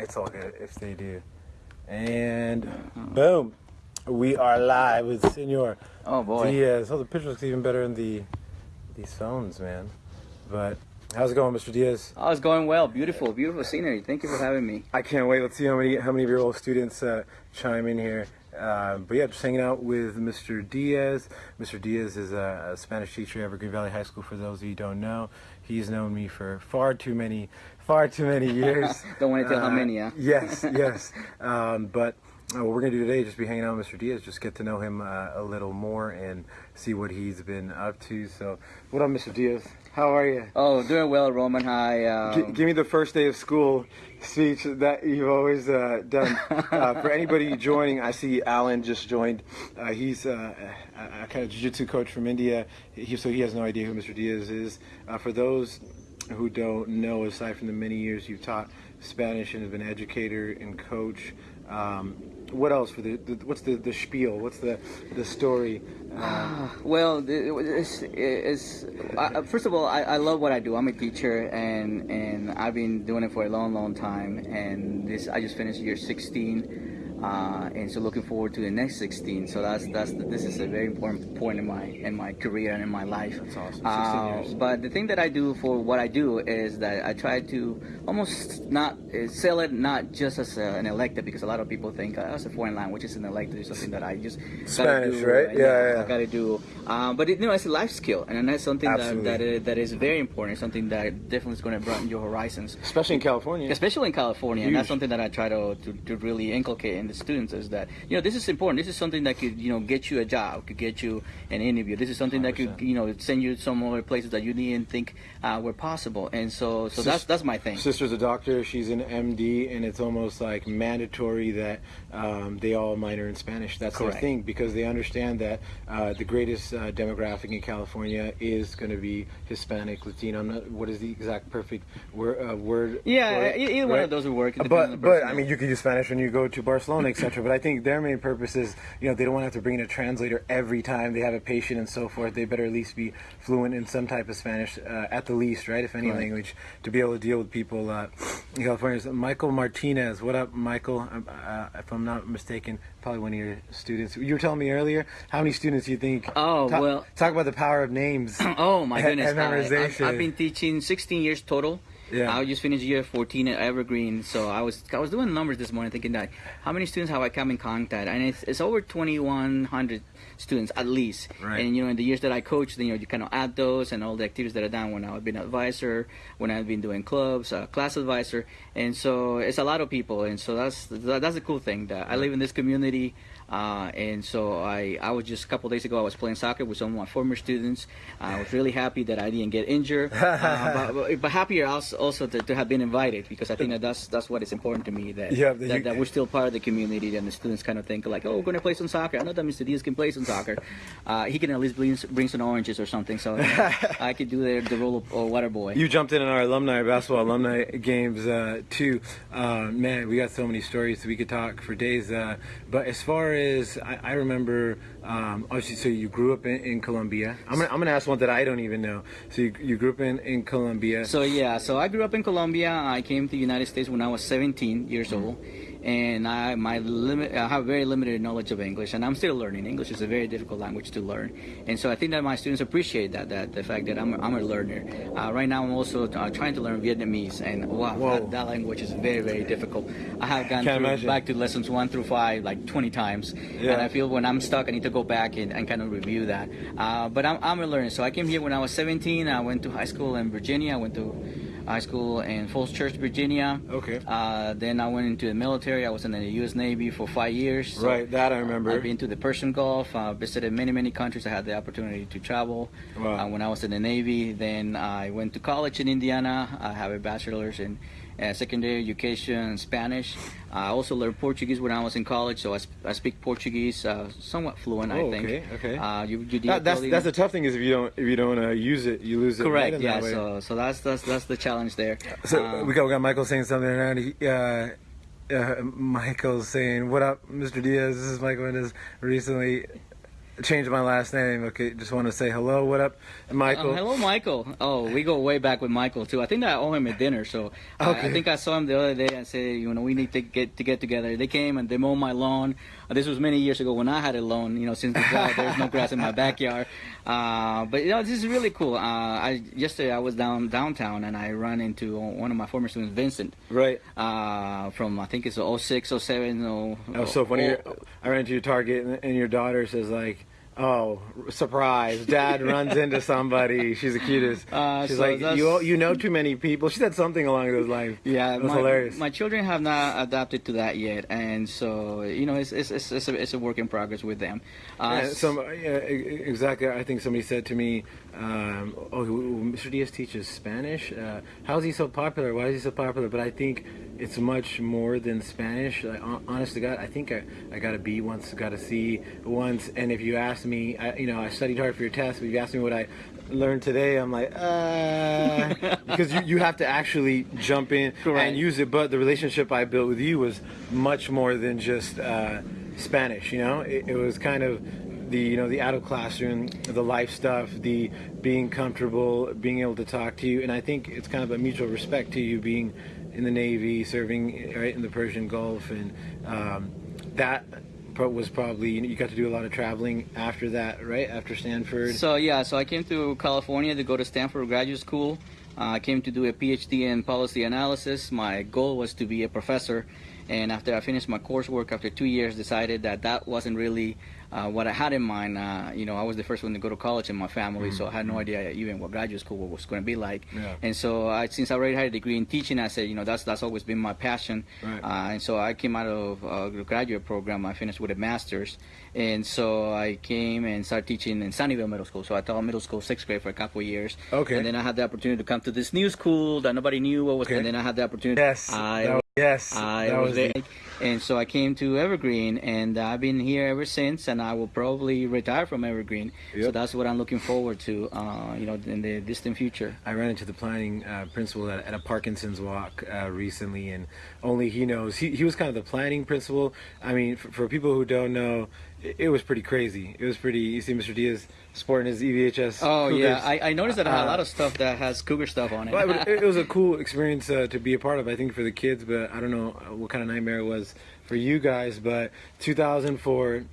It's all good if they do. And boom, we are live with Senor Oh boy. Diaz. Oh, the picture looks even better in the these phones, man. But how's it going, Mr. Diaz? Oh, it's going well. Beautiful, beautiful scenery. Thank you for having me. I can't wait. Let's see how many how many of your old students uh, chime in here. Uh, but yeah, just hanging out with Mr. Diaz. Mr. Diaz is a, a Spanish teacher at Evergreen Valley High School. For those of you who don't know, he's known me for far too many, far too many years. Don't want to tell how Uh, many, huh? Yes, yes. Um, but uh, what we're gonna do today is just be hanging out with Mr. Diaz, just get to know him uh, a little more and see what he's been up to. So, what up, Mr. Diaz? How are you? Oh, doing well, Roman. Hi. G- Um, give me the first day of school speech that you've always uh, done. Uh, for anybody joining, I see Alan just joined. Uh, he's uh, a, a kind of jiu-jitsu coach from India, he, so he has no idea who Mr. Diaz is. Uh, for those who don't know, aside from the many years you've taught Spanish and have been educator and coach, um, what else for the, the what's the, the spiel? What's the the story? Uh, well, it's, it's, I, first of all, I, I love what I do. I'm a teacher, and and I've been doing it for a long, long time. And this, I just finished year 16, uh, and so looking forward to the next 16. So that's that's this is a very important point in my in my career and in my life. That's awesome. 16 Uh, years. But the thing that I do for what I do is that I try to almost not uh, sell it not just as a, an elective because a lot of people think uh, as a foreign language is an elective is something that I just Spanish, do, right? and, Yeah, yeah. I gotta do. Um, but it, you know, it's a life skill, and that's something that that is, that is very important. Something that definitely is going to broaden your horizons. especially in California. Especially in California, and that's something that I try to, to, to really inculcate in the students is that you know this is important. This is something that could you know get you a job, could get you an interview. This is something that could you know send you some other places that you didn't think uh, were possible. And so so Sis- that's that's my thing. Sister's a doctor. She's an MD, and it's almost like mandatory that um, they all minor in Spanish. That's Correct. their thing because they understand that uh, the greatest uh, demographic in California is going to be Hispanic, Latino. I'm not, what is the exact perfect word? Uh, word Yeah, for it, either one right? of those would work. depending on the But but. I mean, you could use Spanish when you go to Barcelona, etc. but I think their main purpose is, you know, they don't want to have to bring in a translator every time they have a patient and so forth. They better at least be fluent in some type of Spanish, uh, at the least, right? If any Correct. language, to be able to deal with people uh, in California. So Michael Martinez, what up, Michael? Um, Uh, if I'm not mistaken, probably one of your students. You were telling me earlier how many students you think. Oh, talk, well- talk about the power of names. Oh my goodness! I, memorization. have been teaching 16 years total. Yeah. I just finished year 14 at Evergreen, so I was I was doing numbers this morning, thinking that how many students have I come in contact, and it's, it's over 2,100 students at least. Right. And you know, in the years that I coached, you know, you kind of add those and all the activities that I've done when I've been an advisor, when I've been doing clubs, uh, class advisor, and so it's a lot of people, and so that's that's the cool thing that I live in this community. Uh, and so I, I was just a couple days ago. I was playing soccer with some of my former students. I was really happy that I didn't get injured, uh, but, but, happier also, also to, to have been invited because I think that that's that's what is important to me that Yeah, that that, you- that we're still part of the community and the students kind of think like, oh, we're going to play some soccer. I know that Mr. Diaz can play some soccer. Uh, he can at least bring, bring some oranges or something, so I could do the, the role of or water boy. You jumped in on our alumni basketball alumni games uh, too. Uh, man, we got so many stories we could talk for days. Uh, but as far as I, I remember, um, obviously, so you grew up in, in Colombia. I'm gonna, I'm gonna ask one that I don't even know. So you, you grew up in, in Colombia. So yeah, so I grew up in Colombia. I came to the United States when I was 17 years old, and I my limit I have very limited knowledge of English, and I'm still learning. English is a very difficult language to learn, and so I think that my students appreciate that that the fact that I'm a, I'm a learner. Uh, right now, I'm also uh, trying to learn Vietnamese, and wow, that, that language is very very difficult. I have gone Can't through, imagine. back to lessons one through five like 20 times, Yeah. and I feel when I'm stuck, I need to go back and, and kind of review that. Uh, but I'm, I'm a learner, so I came here when I was 17. I went to high school in Virginia. I went to high school in Falls Church, Virginia. Okay. Uh, then I went into the military. I was in the U.S. Navy for five years. So right, that I remember. I've been to the Persian Gulf. Uh, visited many, many countries. I had the opportunity to travel. Wow. Uh, when I was in the Navy, then I went to college in Indiana. I have a bachelor's in uh, secondary education Spanish. I also learned Portuguese when I was in college, so I, sp- I speak Portuguese uh, somewhat fluent. I Oh, think. okay, okay. Uh, you, you That- that's that's the tough thing is if you don't if you don't uh, use it, you lose it. right correct. in Yeah. So so that's that's that's the challenge there. So Um, we got we got Michael saying something around. He, uh, uh, Michael's saying, "What up, Mr. Diaz? This is Michael Mendez." Recently, changed my last name. Okay, just want to say hello. What up, Michael? Uh, hello, Michael. Oh, we go way back with Michael too. I think I owe him a dinner. So Okay. I think I saw him the other day and said, you know, we need to get to get together. They came and they mowed my lawn. Uh, this was many years ago when I had a lawn. You know, since the drought, there's no grass in my backyard. Uh, but you know, this is really cool. Uh, I yesterday I was down downtown and I ran into one of my former students, Vincent, Right. uh, from I think it's 06, 07. Oh, Oh, so funny. I ran into your Target, and, and your daughter says like, "Oh, surprise! Dad runs into somebody. She's the cutest." Uh, She's so like, that's- "You you know too many people." She said something along those lines. Yeah, was my, hilarious. my children have not adapted to that yet, and so you know it's it's it's, it's, a, it's a work in progress with them. Uh, Yeah, some, yeah, exactly. I think somebody said to me, um, "Oh, Mr. Diaz teaches Spanish. Uh, how is he so popular? Why is he so popular?" But I think it's much more than Spanish. Like, honest to God, I think I, I got a B once, got a C once. And if you ask me, I, you know, I studied hard for your test. But if you ask me what I learned today, I'm like, uh, because you, you have to actually jump in Correct. and use it. But the relationship I built with you was much more than just uh, Spanish. You know, it, it was kind of the you know the out of classroom, the life stuff, the being comfortable, being able to talk to you, and I think it's kind of a mutual respect to you being in the Navy, serving right in the Persian Gulf, and um, that was probably you got to do a lot of traveling after that, right after Stanford. So yeah, so I came to California to go to Stanford Graduate School. Uh, I came to do a PhD in policy analysis. My goal was to be a professor, and after I finished my coursework, after two years, decided that that wasn't really uh, what I had in mind. Uh, you know, I was the first one to go to college in my family, so I had no idea even what graduate school was going to be like. Yeah. And so, I, since I already had a degree in teaching, I said, you know, that's that's always been my passion. Right. Uh, and so I came out of uh, the graduate program. I finished with a master's, and so I came and started teaching in Sunnyvale Middle School. So I taught middle school sixth grade for a couple of years. Okay. And then I had the opportunity to come to this new school that nobody knew what was. Okay. And then I had the opportunity. yes, I that was, yes, I that was was the- And so I came to Evergreen, and I've been here ever since. And I will probably retire from Evergreen. So that's what I'm looking forward to, uh, you know, in the distant future. I ran into the planning uh, principal at, at a Parkinson's walk uh, recently, and only he knows. He, he was kind of the planning principal. I mean, for, for people who don't know, it, it was pretty crazy. It was pretty. You see, Mr. Diaz sporting his EVHS. Oh yeah, I, I noticed that I had a Uh, lot of stuff that has cougar stuff on it. But it, it was a cool experience uh, to be a part of. I think for the kids, but I don't know what kind of nightmare it was for you guys. But 2004,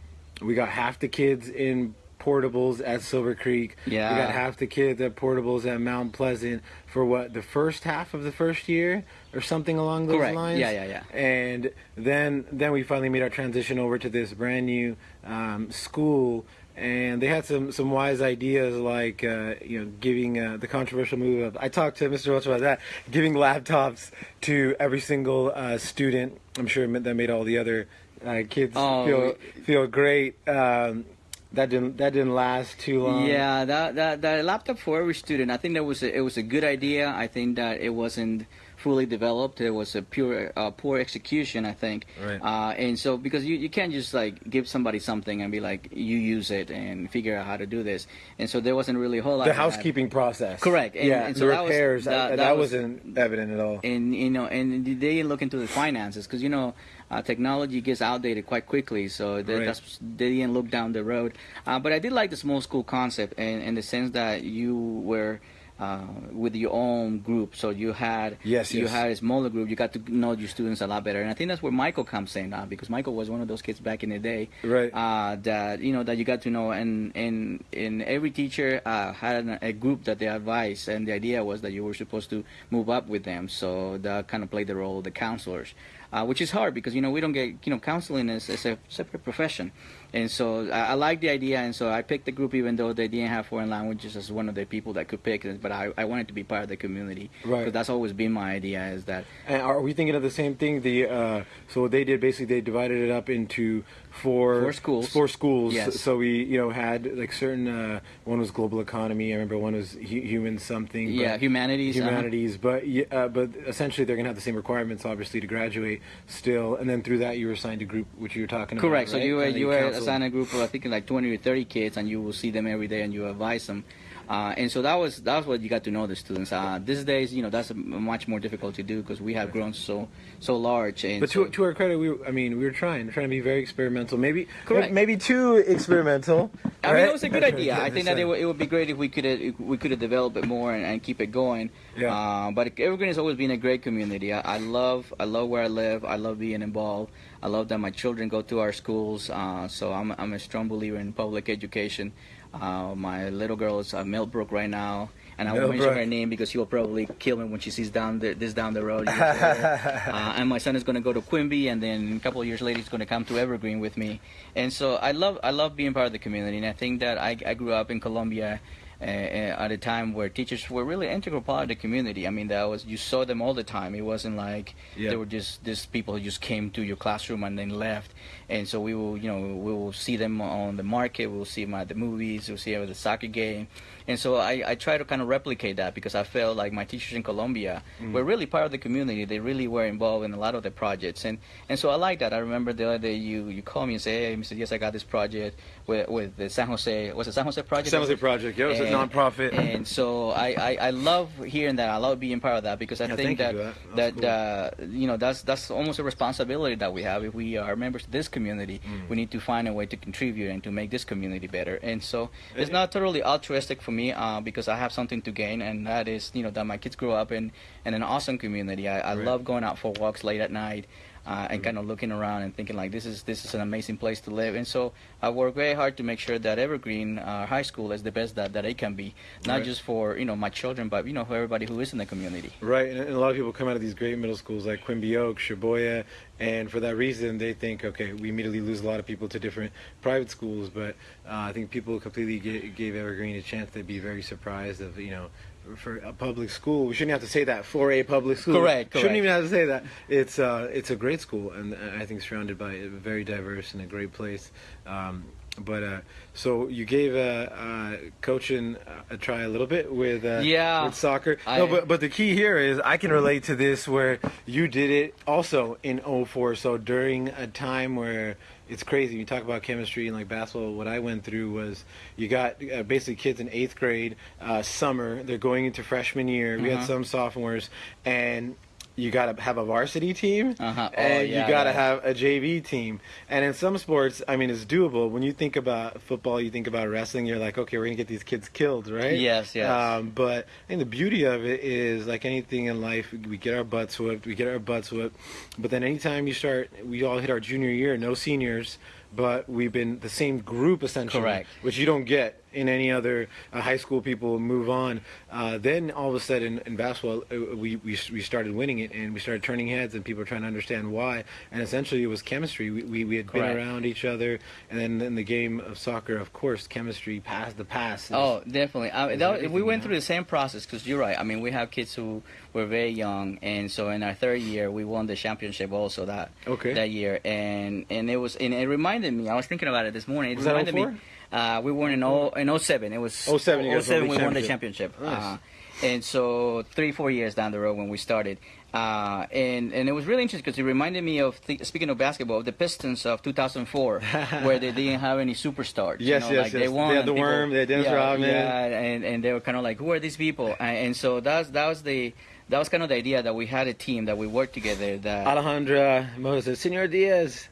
we got half the kids in portables at Silver Creek. Yeah. we got half the kids at portables at Mount Pleasant for what the first half of the first year or something along those Correct. lines. Yeah, yeah, yeah. And then then we finally made our transition over to this brand new um, school. And they had some, some wise ideas like uh, you know giving uh, the controversial move of I talked to Mr. Welch about that giving laptops to every single uh, student. I'm sure it meant- that made all the other uh, kids Oh, feel feel great. Um, that didn't that didn't last too long. Yeah, that, that that laptop for every student. I think that was a, it was a good idea. I think that it wasn't fully developed. It was a pure uh, poor execution. I think. Right. Uh, and so because you, you can't just like give somebody something and be like you use it and figure out how to do this. And so there wasn't really a whole lot. The housekeeping process. Correct. And- yeah, and so the that was- repairs. that- that, that that was- wasn't evident at all. and you know and they didn't look into the finances because you know uh, technology gets outdated quite quickly so they, Right. that's, they didn't look down the road uh, but i did like the small school concept in, in the sense that you were uh, with your own group. So you had Yes, you yes. had a smaller group. You got to know your students a lot better. And i think that's where michael comes in uh, because michael was one of those kids back in the day Right. uh, that you know that you got to know. And and and every teacher uh, had an, a group that they advised. And the idea was that you were supposed to move up with them. So that kind of played the role of the counselors uh, which is hard because you know we don't get you know counseling is, is a separate profession and so I, I like the idea and so I picked the group even though they didn't have foreign languages as one of the people that could pick but I, I wanted to be part of the community Right. because that's always been my idea is that And are we thinking of the same thing? The uh, so what they did basically they divided it up into four Four schools. Four schools. Yes. So we you know had like certain uh, one was global economy. I remember one was hu- human something. yeah but- humanities uh-huh. Humanities, but uh, but essentially they're gonna have the same requirements, obviously, to graduate still, and then through that you were assigned a group, which you were talking about. Correct. So right? you were And you were assigned a group of I think like 20 or 30 kids, and you will see them every day, and you advise them. Uh, and so that was that's what you got to know the students. Uh, these days, you know, that's much more difficult to do because we have grown so so large. And but so, to, to our credit, we I mean we were trying we're trying to be very experimental. Maybe Correct. maybe too experimental. I mean, right? it was a good idea. I think that it, would- it would be great if we could we could have developed it more and, and keep it going. Yeah. Uh, but Evergreen has always been a great community. I, I love I love where I live. I love being involved. I love that my children go to our schools. Uh, so I'm I'm a strong believer in public education. Uh, my little girl is at Millbrook right now, and I won't mention her name because she will probably kill me when she sees down the, this down the road. uh, and my son is going to go to Quimby, and then a couple of years later he's going to come to Evergreen with me. And so I love I love being part of the community, and I think that I, I grew up in Colombia. Uh, uh, at a time where teachers were really integral part of the community. I mean, that was you saw them all the time. It wasn't like Yeah. they were just these people who just came to your classroom and then left. And so we will, you know, we will see them on the market. We'll see them at the movies. We'll see them at the soccer game. And so I, I try to kind of replicate that because I felt like my teachers in Colombia were really part of the community. They really were involved in a lot of the projects. And and so I like that. I remember the other day you, you called me and say, hey, Mr. Yes, I got this project with, with the San Jose, was it San Jose project? San Jose Project. Yeah, it was a nonprofit. And so I, I, I love hearing that. I love being part of that because I Yeah, think thank you that that. That's uh, you know that's that's almost a responsibility that we have if we are members of this community. Mm. We need to find a way to contribute and to make this community better. And so it's not totally altruistic for me uh, because I have something to gain, and that is you know that my kids grow up in in an awesome community. I, I Right. love going out for walks late at night. Uh, and kind of looking around and thinking like this is this is an amazing place to live, and so I work very hard to make sure that Evergreen uh, High School is the best that, that it can be, not Right. just for you know my children, but you know for everybody who is in the community. Right, and, and a lot of people come out of these great middle schools like Quimby Oak, Chaboya, and for that reason they think, okay, we immediately lose a lot of people to different private schools. But uh, I think people completely ga- gave Evergreen a chance to be very surprised of, you know, for a public school. We shouldn't have to say that for a public school. Correct, correct. Shouldn't even have to say that. It's uh, it's a great school, and I think surrounded by a very diverse and a great place. Um, but uh, so you gave uh, uh, coaching a try a little bit with uh, Yeah. with soccer. I- no, but but the key here is I can relate to this where you did it also in 04. So during a time where it's crazy. You talk about chemistry and like basketball. What I went through was you got uh, basically kids in eighth grade, uh, summer. They're going into freshman year. We had Uh-huh. some sophomores, and you got to have a varsity team, Uh-huh. Oh, and yeah, you got to yeah. have a JV team. And in some sports, I mean, it's doable. When you think about football, you think about wrestling. You're like, okay, we're gonna get these kids killed, right? Yes, yes. Um, but I think the beauty of it is like anything in life, we get our butts whipped, we get our butts whipped. But then anytime you start, we all hit our junior year, no seniors, but we've been the same group essentially, Correct. which you don't get in any other uh, high school. People move on. Uh, then all of a sudden in basketball, uh, we, we we started winning it, and we started turning heads, and people were trying to understand why. And essentially, it was chemistry. We we, we had Correct. been around each other, and then in the game of soccer, of course, chemistry pass the pass. Oh, definitely. I, that, we went yeah. through the same process because you're right. I mean, we have kids who were very young, and so in our third year, we won the championship also that Okay. that year, and and it was and it reminded me. I was thinking about it this morning. It Was reminded 04? me. Uh, we won in oh in 07. It was 07, you guys won the we won the championship. Nice. Uh, and so three four years down the road when we started. Uh, and and it was really interesting because it reminded me of speaking of basketball, of the Pistons of 2004, where they didn't have any superstars. you Yes, know, yes, like yes. They, won They had the people- Worm, they had Dennis yeah, Rodman. Yeah, and, and they were kind of like, who are these people? And, and so that's that was the that was kind of the idea that we had a team that we worked together. That Alejandra Moses, Senor Diaz.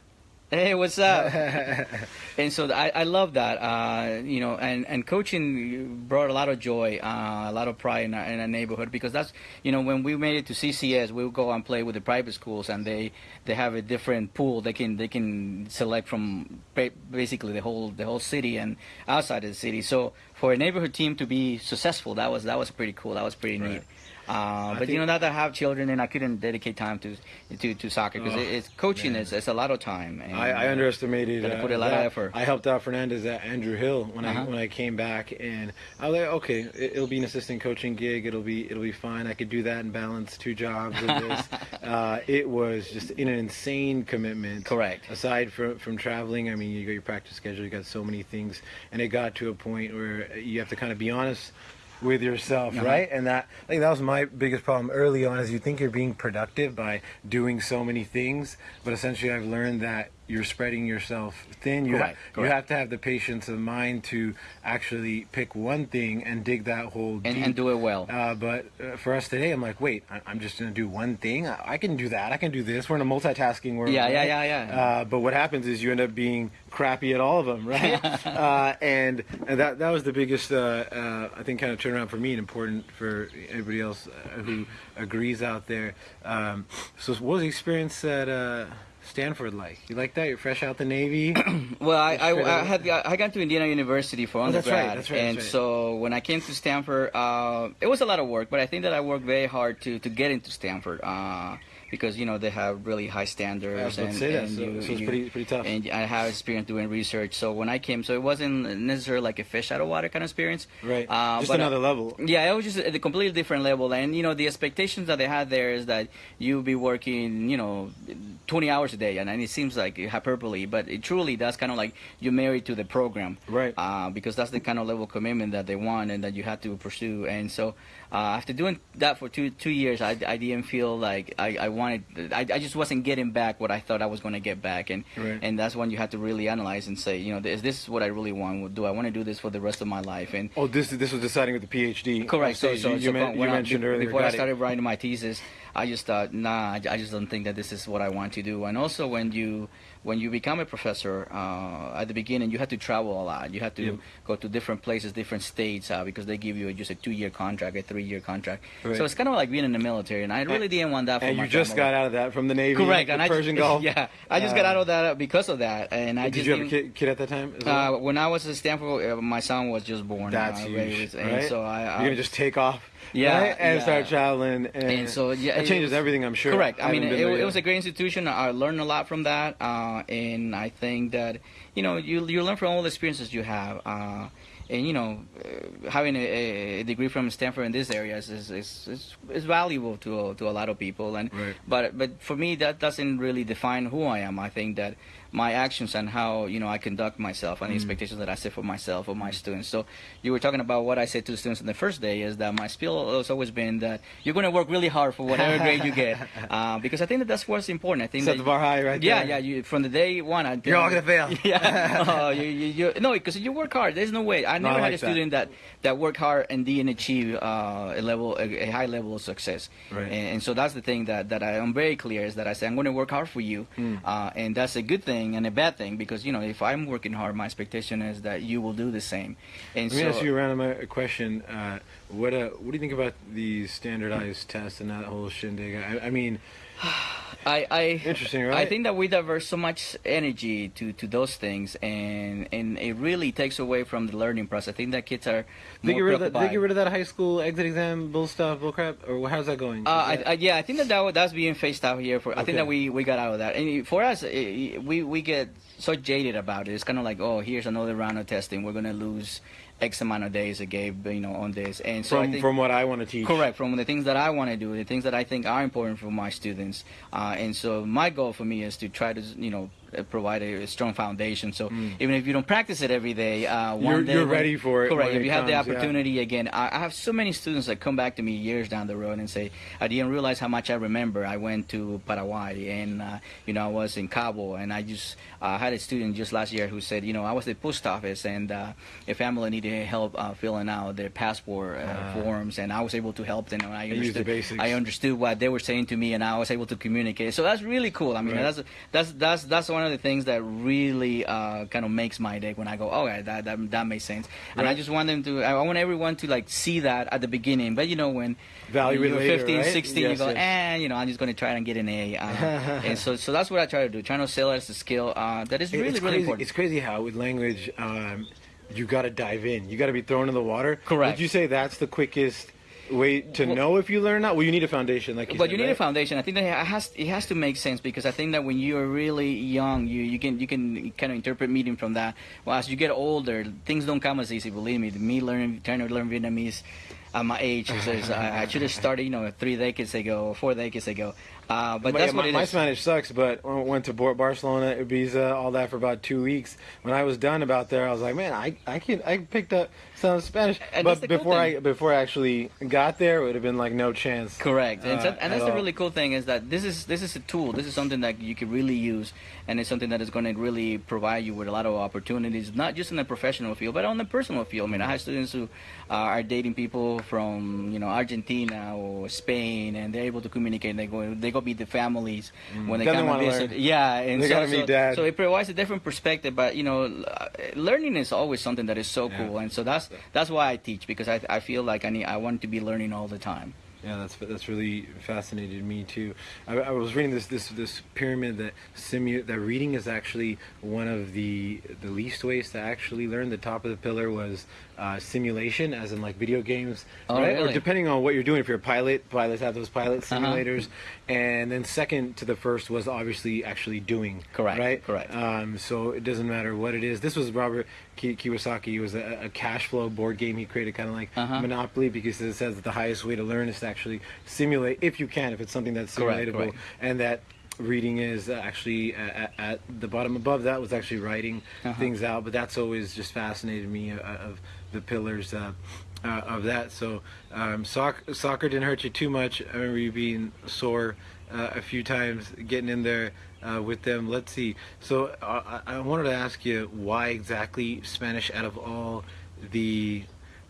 Hey, what's up? and so I, I love that. Uh, you know, and, and coaching brought a lot of joy, uh, a lot of pride in our, in our neighborhood because that's you know when we made it to CCS, we would go and play with the private schools, and they they have a different pool. They can they can select from basically the whole the whole city and outside of the city. So for a neighborhood team to be successful, that was that was pretty cool. That was pretty Right. neat. Uh, but you know, now that I have children, and I couldn't dedicate time to to, to soccer because Oh, it, it's coaching is it's a lot of time. And, I, I underestimated. Uh, put a lot of effort. I helped out Fernandez at Andrew Hill when I Uh-huh. when I came back, and I was like, okay, it, it'll be an assistant coaching gig. It'll be it'll be fine. I could do that and balance two jobs with this. uh, it was just in an insane commitment. Correct. Aside from from traveling, I mean, you got your practice schedule. You got so many things, and it got to a point where you have to kind of be honest with yourself, Uh-huh. right? And that I think that was my biggest problem early on is you think you're being productive by doing so many things, but essentially I've learned that you're spreading yourself thin. You, Correct, you have to have the patience of mind to actually pick one thing and dig that hole and, deep. and do it well. Uh, but uh, for us today, I'm like, wait, I- I'm just gonna do one thing. I I can do that. I can do this. We're in a multitasking world. Yeah, yeah, right? yeah, yeah. Uh, but what happens is you end up being crappy at all of them, right? uh, and, and that that was the biggest, uh, uh, I think, kind of turnaround for me, and important for anybody else who agrees out there. Um, so, what was the experience that? uh, Stanford like? You like that? You're fresh out the Navy. Well, I, I, I had I got to Indiana University for Oh, that's undergrad, right, that's right, and that's right. so when I came to Stanford, uh, it was a lot of work, but I think that I worked very hard to, to get into Stanford uh, because you know they have really high standards. And, say that, and so- you- so it's you- pretty- pretty tough. And I have experience doing research, so when I came, so it wasn't necessarily like a fish out of water kind of experience. right. Uh, just uh, another level. Yeah, it was just a completely different level, and you know the expectations that they had there is that you'll be working, you know, 20 hours a day, and, and it seems like hyperbole, but it truly that's kind of like you're married to the program, Right. Uh, because that's the kind of level of commitment that they want and that you have to pursue, and so uh, after doing that for two two years, I, I didn't feel like I, I wanted, I, I just wasn't getting back what I thought I was going to get back, and Right. and that's when you have to really analyze and say, you know, is this what I really want? Do I want to do this for the rest of my life? And Oh, this this was deciding with the PhD. Correct. So, so, you, you, so men- you I- mentioned earlier. before I got it. started writing my thesis, I just thought, nah, I, I just don't think that this is what I want to do. And also, when you when you become a professor uh, at the beginning, you have to travel a lot. You have to Yep. go to different places, different states, uh, because they give you just a two-year contract, a three-year contract. Right. So it's kind of like being in the military, and I really didn't want that. For And you just family. got out of that from the Navy. correct, the and I Persian just, Gulf. Yeah, I just got Uh, out of that because of that, and I Did just you have a kid, kid at that time? Uh, well? when I was at Stanford, uh, my son was just born. That's uh, huge, and right? so I, I You're gonna just take off, Yeah, right? and yeah. start traveling, and, And so, yeah, it changes was- everything. I'm sure. Correct. I, mean, haven't it, it was a great institution. I learned a lot from that, uh, and I think that you know you you learn from all the experiences you have. Uh, and you know, uh, having a, a degree from Stanford in this area is is, is, is, is valuable to to a lot of people. And Right. but but for me, that doesn't really define who I am. I think that my actions and how you know I conduct myself and the expectations that I set for myself or my students. So you were talking about what I said to the students in the first day is that my spiel has always been that you're going to work really hard for whatever grade you get, uh, because I think that that's what's important. I think Set that the bar high right yeah, there. yeah. You from the day one, I You're all gonna fail. Yeah, oh, you, you, you, no, because you work hard. There's no way. I No, I never had like a student that that worked hard and didn't achieve uh, a level, a, a high level of success. Right. And, and so that's the thing that that I am very clear is that I say I'm going to work hard for you, Hmm. uh, and that's a good thing and a bad thing because you know if I'm working hard, my expectation is that you will do the same. And Let me so ask you a random question. Uh, what uh, what do you think about these standardized tests and that whole shindig? I, I mean, I, I Interesting, right? I think that we divert so much energy to, to those things, and and it really takes away from the learning process. I think that kids are they get rid of that. They get rid of that high school exit exam bull stuff, bull crap, or how's that going? Uh, I, I, yeah, I think that, that that's being phased out here. For I think that we, we got out of that, and for us, eh, we we get so jaded about it. It's kind of like, oh, here's another round of testing. We're gonna lose X amount of days a game, you know, on this. And so from think, from what I want to teach. Correct, from the things that I want to do, the things that I think are important for my students. Uh, and so my goal for me is to try to, you know, provide a, strong foundation. So even if you don't practice it every day, uh, one Mm. You're- day you're when- ready for it Correct. If you have the comes, yeah. opportunity again, I, I have so many students that come back to me years down the road and say, I didn't realize how much I remember. I went to Paraguay and, uh, you know, I was in Cabo and I just uh, had a student just last year who said, you know, I was at the post office and uh, a family needed help uh, filling out their passport uh, Ah. forms and I was able to help them. And I the understood, basics. I understood what they were saying to me and I was able to communicate. So that's really cool. I mean, Right. that's, that's, that's, that's one of the things that really uh, kind of makes my day when I go, oh, yeah, that, that, that makes sense. And I just want them to, I want everyone to like see that at the beginning. But you know, when Evaluate you're later, 15, right? 16, Yes, you go, yes. eh, you know, I'm just going to try and get an A. Uh, and so, so that's what I try to do, trying to sell it as a skill uh, that is really, it's really crazy. important. It's crazy how with language, um, you got to dive in. You got to be thrown in the water. Correct. Would you say that's the quickest way to Well- know if you learn or not? Well, you need a foundation, like you but said, you need right? a foundation. I think that it has it has to make sense because I think that when you are really young, you, you can you can kind of interpret meaning from that. Well, as you get older, things don't come as easy. Believe me, me learning trying to learn Vietnamese at my age is, is I, I should have started you know three decades ago, four decades ago. Uh, but My- that's yeah, what my, my. Spanish sucks, but I went to Bar- Barcelona, Ibiza, all that for about two weeks. When I was done about there, I was like, man, I I can I picked up some Spanish. And but the before I before I actually got there, it would have been like no chance. Correct, and, uh, so- and at that's the all. really cool thing is that this is this is a tool. This is something that you can really use, and it's something that is going to really provide you with a lot of opportunities, not just in the professional field, but on the personal field. I mean, I have students who uh, are dating people from you know Argentina or Spain, and they're able to communicate. They go they go meet the families mm. when they Then they come and wanna visit. learn. Yeah, and They so, gotta meet dad. so it provides a different perspective. But you know, learning is always something that is so Yeah. cool, and so that's that's why I teach because I I feel like I need I want to be learning all the time. Yeah, that's that's really fascinated me too. I, I was reading this this this pyramid that simu that reading is actually one of the the least ways to actually learn. The top of the pillar was uh, simulation, as in like video games, Oh, right? Or depending on what you're doing. If you're a pilot, pilots have those pilot Uh-huh. simulators, and then second to the first was obviously actually doing. Correct, Right. correct. Um, so it doesn't matter what it is. This was Robert Ki- Kiyosaki. It was a, a cash flow board game he created, kind of like Uh-huh. Monopoly, because it says that the highest way to learn is to actually simulate, if you can, if it's something that's Correct, simulatable, correct. and that reading is uh, actually at, at the bottom above that was actually writing Uh-huh. things out. But that's always just fascinated me uh, of the pillars. Uh, uh, of that, so um, soccer, soccer didn't hurt you too much. I remember you being sore uh, a few times, getting in there uh, with them. Let's see. So uh, I I wanted to ask you why exactly Spanish out of all the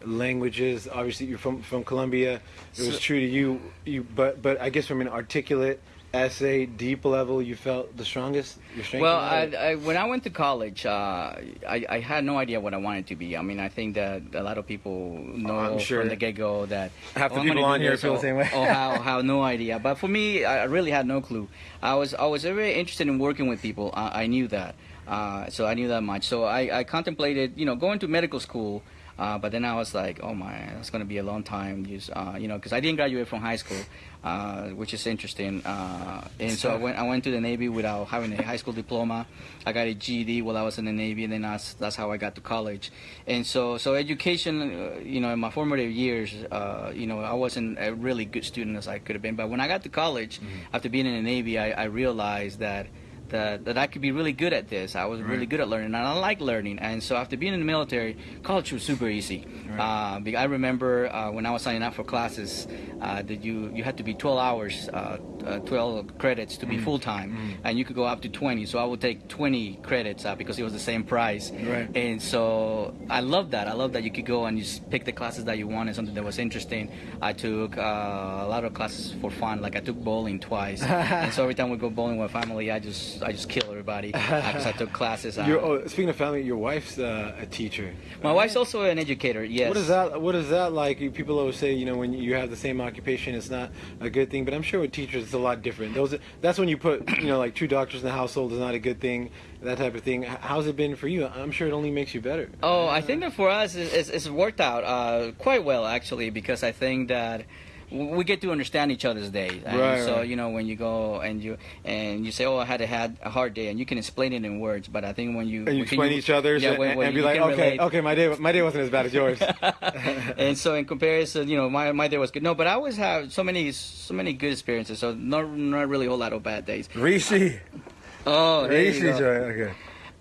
languages. Obviously, you're from from Colombia. It was So- true to you. You, but but I guess from an articulate essay, deep level, you felt the strongest. Your strength. Well. I, I, when I went to college, uh, I, I had no idea what I wanted to be. I mean, I think that a lot of people know I'm sure. from the get go that Half the oh, people on here feel the same way. or how, how no idea. But for me, I really had no clue. I was I was very interested in working with people. I, I knew that, uh, so I knew that much. So I, I contemplated, you know, going to medical school. Uh, but then I was like, oh my, that's going to be a long time. Just, uh, you know, because I didn't graduate from high school, uh, which is interesting. Uh, and so I went, I went to the Navy without having a high school diploma. I got a GED while I was in the Navy, and then that's, that's how I got to college. And so, so education, uh, you know, in my formative years, uh, you know, I wasn't a really good student as I could have been. But when I got to college, after being in the Navy, I, I realized that that, that I could be really good at this. I was really good at learning, and I like learning. And so after being in the military, college was super easy. Uh, I remember uh, when I was signing up for classes uh, that you you had to be 12 hours, uh, uh, 12 credits to be full time, and you could go up to 20. So I would take 20 credits uh, because it was the same price. Right. And so I love that. I love that you could go and just pick the classes that you wanted, something that was interesting. I took uh, a lot of classes for fun. Like I took bowling twice, and so every time we go bowling with family, I just I just kill everybody because I took classes. Your, oh, speaking of family, your wife's uh, a teacher. my wife's also an educator. Yes. What is that? What is that like? People always say, you know, when you have the same occupation, it's not a good thing. But I'm sure with teachers, it's a lot different. Those, that's when you put, you know, like two doctors in the household is not a good thing. That type of thing. How's it been for you? I'm sure it only makes you better. Oh, I think that for us, it's, it's, worked out uh, quite well actually, because I think that we get to understand each other's days. And Right, so you know when you go and you and you say, "Oh, I had a had a hard day," and you can explain it in words. But I think when you And you explain each other's yeah, and, when- and be you like, okay, relate. okay, my day, my day wasn't as bad as yours. and so in comparison, you know, my, my day was good. No, but I always have so many so many good experiences. So not not really a whole lot of bad days. Rishi, Oh, there you Rishi, go. okay.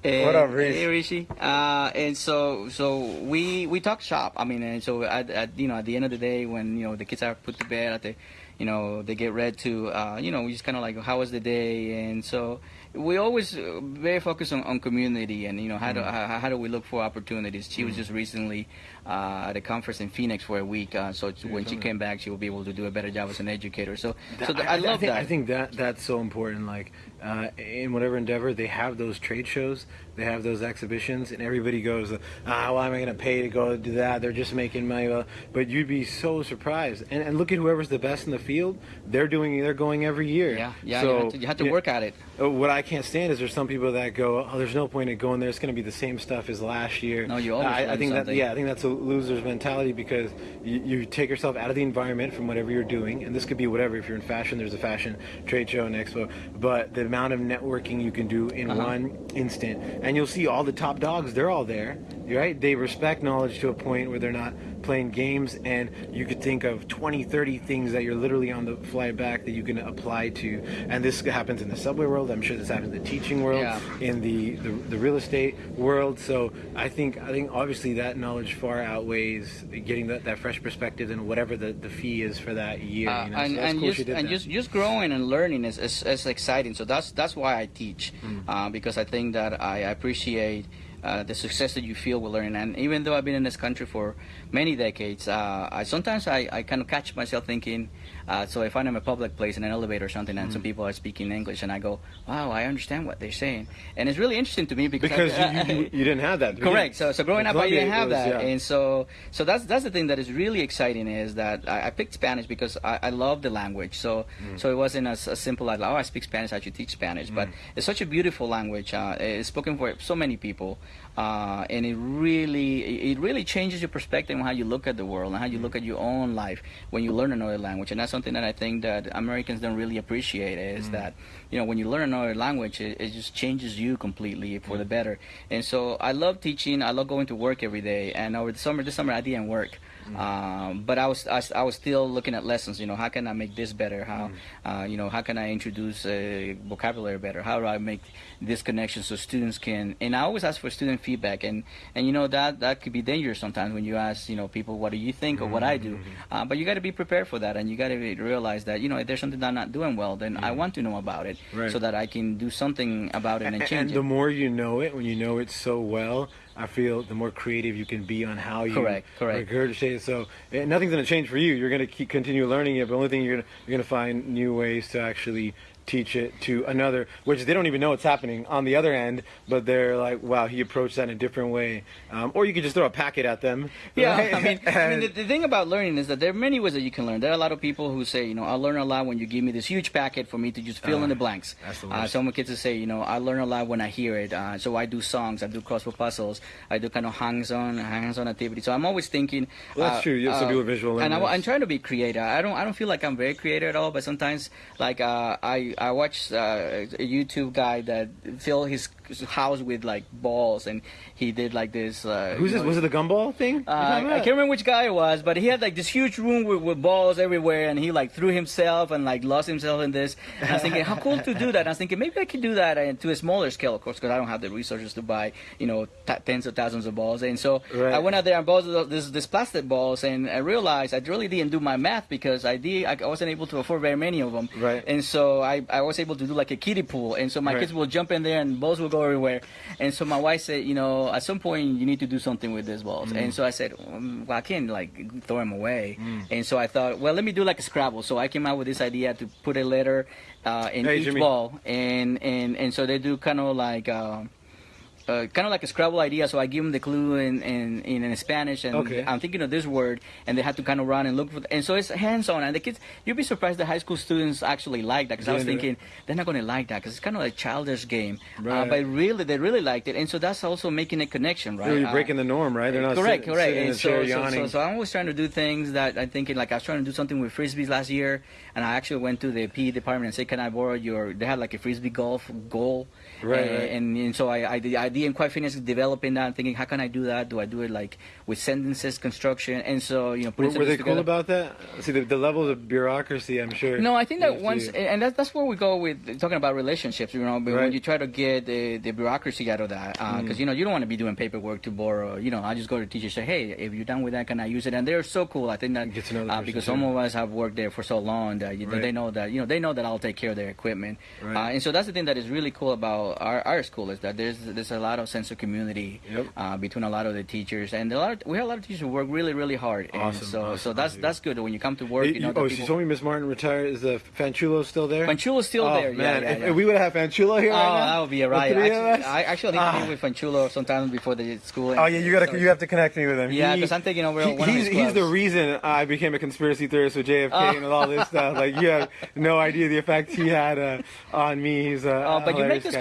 And, What up, Rishi? Hey, Rishi. Uh, and so, so we we talk shop. I mean, and so at, at you know at the end of the day, when you know the kids are put to bed, at the, you know they get read to. Uh, you know, we just kind of like, how was the day? And so we always uh, very focused on, on community and you know how do Mm-hmm. how, how do we look for opportunities. She was just recently uh, at a conference in Phoenix for a week. Uh, so when she came back, she will be able to do a better job as an educator. So, so That- th- I, love think, that. I think that that's so important. Like uh, in whatever endeavor, they have those trade shows, they have those exhibitions, and everybody goes, "Ah, why am I going to pay to go do that? They're just making money." But you'd be so surprised. And, and look at whoever's the best in the field. They're doing. They're going every year. yeah, yeah. So, you have to, you have to work at it. uh, What I can't stand is there's some people that go, "Oh, there's no point in going there. It's going to be the same stuff as last year." No, you always I, I think that something. yeah, I think that's a loser's mentality because you, you take yourself out of the environment from whatever you're doing, and this could be whatever. If you're in fashion, there's a fashion trade show and expo, but the amount of networking you can do in Uh-huh. one instant, and you'll see all the top dogs. They're all there, right? They respect knowledge to a point where they're not playing games, and you could think of 20, 30 things that you're literally on the fly back that you can apply to. And this happens in the subway world. I'm sure this happens in the teaching world, Yeah. in the, the the real estate world. So I think I think obviously that knowledge far outweighs getting that, that fresh perspective and whatever the, the fee is for that year. Uh, you know? and so and cool just and just just growing and learning is, is, is exciting. So that's that's why I teach Mm. uh, because I think that I appreciate. Uh, the success that you feel with learning, and even though I've been in this country for many decades, uh, I sometimes I, I kind of catch myself thinking. Uh, so if I'm in a public place in an elevator or something, and some Mm. people are speaking English, and I go, "Wow, I understand what they're saying," and it's really interesting to me because I- you, you, you didn't have that. Correct. So, so growing up, I didn't have was- that, yeah. and so, so that's that's the thing that is really exciting is that I, I picked Spanish because I, I love the language. So, Mm. so it wasn't as, as simple as oh, I speak Spanish, I should teach Spanish. But it's such a beautiful language. Uh, it's spoken for so many people, uh, and it really it really changes your perspective on how you look at the world and how you look mm. at your own life when you learn another language. And that's something that I think that Americans don't really appreciate is mm. that you know when you learn another language, it, it just changes you completely for the mm. better. And so I love teaching. I love going to work every day. And over the summer, this summer I didn't work. Um, but I was, I, was- I was still looking at lessons. You know, how can I make this better? How, uh, you know, how can I introduce uh, vocabulary better? How do I make this connection so students can? And I always ask for student feedback, and and you know that that could be dangerous sometimes when you ask you know people what do you think of what I do. Uh, but you got to be prepared for that, and you got to realize that you know if there's something that I'm not doing well, then I want to know about it Right. so that I can do something about it and, and, change and it. the more you know it, when you know it so well, I feel the more creative you can be on how you Correct, correct. regurgitate it. So eh, nothing's going to change for you. You're going to keep continue learning it, but the only thing you're going to you're going to find new ways to actually teach it to another, which they don't even know what's happening on the other end, but they're like, wow, he approached that in a different way. Um, or you could just throw a packet at them. Yeah, right? I mean, I mean, the, the thing about learning is that there are many ways that you can learn. There are a lot of people who say, you know, I learn a lot when you give me this huge packet for me to just fill in the blanks. that's the Uh, some kids will say, you know, I learn a lot when I hear it. Uh, so I do songs, I do crossword puzzles, I do kind of hands-on, hands-on activities. So I'm always thinking. Well, that's uh, true. Yeah, some people are visual And I, am trying to be creative. I don't, I don't feel like I'm very creative at all. But sometimes, like, uh, I, I watched uh, a YouTube guy that filled his house with like balls, and he did like this. Uh, Who's this? know, Was it the gumball thing? uh, I can't remember which guy it was, but he had like this huge room with, with balls everywhere, and he like threw himself and like lost himself in this. And I was thinking, how cool to do that. And I was thinking maybe I could do that uh, to a smaller scale, of course, because I don't have the resources to buy, you know, t- tens of thousands of balls. And so Right. I went out there and bought this this plastic balls, and I realized I really didn't do my math because I did I wasn't able to afford very many of them. Right. And so I, I was able to do like a kiddie pool, and so my Right. kids will jump in there and balls will go everywhere. And so my wife said, you know, at some point you need to do something with these balls. Mm. And so I said, um, well, I can't like throw them away. And so I thought, well, let me do like a Scrabble. So I came out with this idea to put a letter uh, in Hey, each Jimmy. ball, and and and so they do kind of like. Uh, uh, kind of like a Scrabble idea, so I give them the clue in, in, in Spanish, and Okay. I'm thinking of this word, and they have to kind of run and look for, and so it's hands-on, and the kids, you'd be surprised the high school students actually like that, because I was Yeah, thinking they're not going to like that, because it's kind of a childish game, uh, but really, they really liked it, and so that's also making a connection, right? You're Uh, breaking the norm, right? They're not correct, sit- correct. sitting And so, so, so, so I'm always trying to do things that I'm thinking like I was trying to do something with frisbees last year, and I actually went to the PE department and said, "Can I borrow your?" They had like a frisbee golf goal, Right, and, right. And, and so I, I, did- I didn't quite finish developing that. Thinking, how can I do that? Do I do it like with sentences construction? And so you know, Were, putting were they cool about that? See, the, the levels of bureaucracy, I'm sure. No, I think that once, to- and that's that's where we go with talking about relationships. You know, but when you try to get the, the bureaucracy out of that, because Mm. you know you don't want to be doing paperwork to borrow. You know, I just go to teachers say, hey, if you're done with that, can I use it? And they're so cool. I think that Get to know the uh, because too. some of us have worked there for so long that you, Right. they know that you know they know that I'll take care of their equipment. Right. Uh, and so that's the thing that is really cool about our, our school is that there's there's a lot of sense of community Yep. uh, between a lot of the teachers, and a lot of, we have a lot of teachers who work really really hard. And Awesome, so awesome, so that's that's good when you come to work. You- You know, oh, people, she told me Miss Martin retired. Is the Fanchulo still there? Panchulo's still oh, there. Yeah, man, yeah, if, yeah. if we would have Fanchulo here Oh, right now, that would be a riot. Actually, I actually need to Ah. meet with Fanchulo sometimes before the school. Oh yeah, you gotta so- you have to connect me with him. Yeah, 'cause I'm taking over he- one of he's, he's the reason I became a conspiracy theorist with JFK Oh. and all this stuff. Like you have no idea the effect he had uh, on me. He's uh, Uh, but you make hilarious those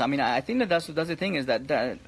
I mean, I I think that that's that's the thing is that that